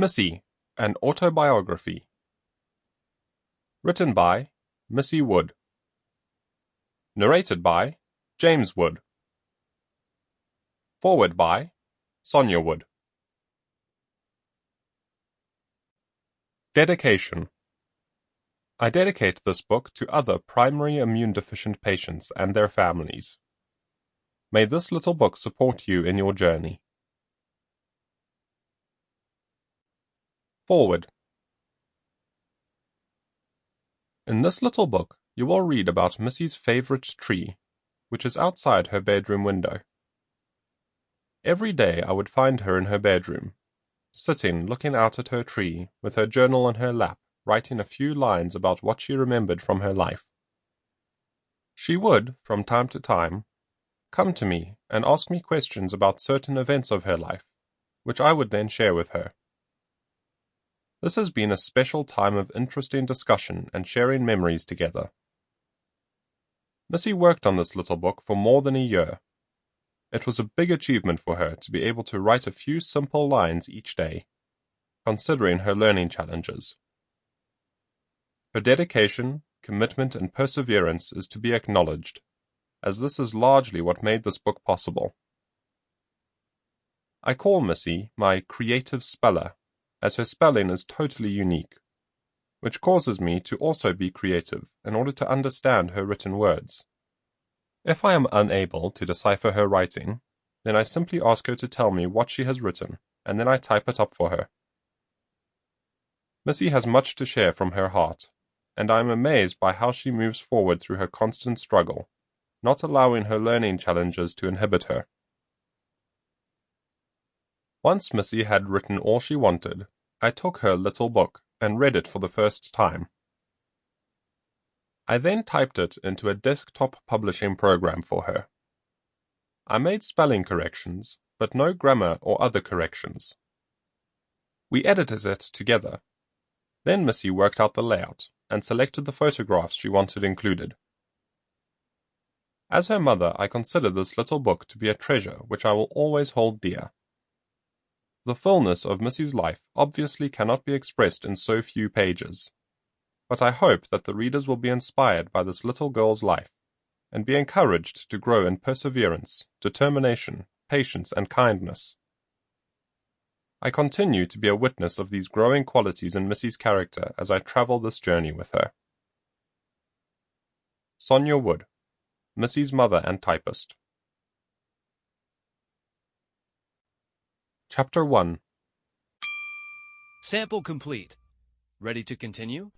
Missy, an autobiography. Written by Missy Wood. Narrated by James Wood. Foreword by Sonia Wood. Dedication I dedicate this book to other primary immune deficient patients and their families. May this little book support you in your journey. Foreword In this little book you will read about Missy's favorite tree, which is outside her bedroom window. Every day I would find her in her bedroom, sitting looking out at her tree with her journal on her lap, writing a few lines about what she remembered from her life. She would, from time to time, come to me and ask me questions about certain events of her life, which I would then share with her. This has been a special time of interesting discussion and sharing memories together. Missy worked on this little book for more than a year. It was a big achievement for her to be able to write a few simple lines each day, considering her learning challenges. Her dedication, commitment, and perseverance is to be acknowledged, as this is largely what made this book possible. I call Missy my creative speller as her spelling is totally unique, which causes me to also be creative in order to understand her written words. If I am unable to decipher her writing, then I simply ask her to tell me what she has written, and then I type it up for her. Missy has much to share from her heart, and I am amazed by how she moves forward through her constant struggle, not allowing her learning challenges to inhibit her. Once Missy had written all she wanted, I took her little book and read it for the first time. I then typed it into a desktop publishing program for her. I made spelling corrections, but no grammar or other corrections. We edited it together. Then Missy worked out the layout and selected the photographs she wanted included. As her mother, I consider this little book to be a treasure which I will always hold dear. The fullness of Missy's life obviously cannot be expressed in so few pages, but I hope that the readers will be inspired by this little girl's life, and be encouraged to grow in perseverance, determination, patience, and kindness. I continue to be a witness of these growing qualities in Missy's character as I travel this journey with her. Sonia Wood, Missy's mother and typist. Chapter 1 Sample complete. Ready to continue?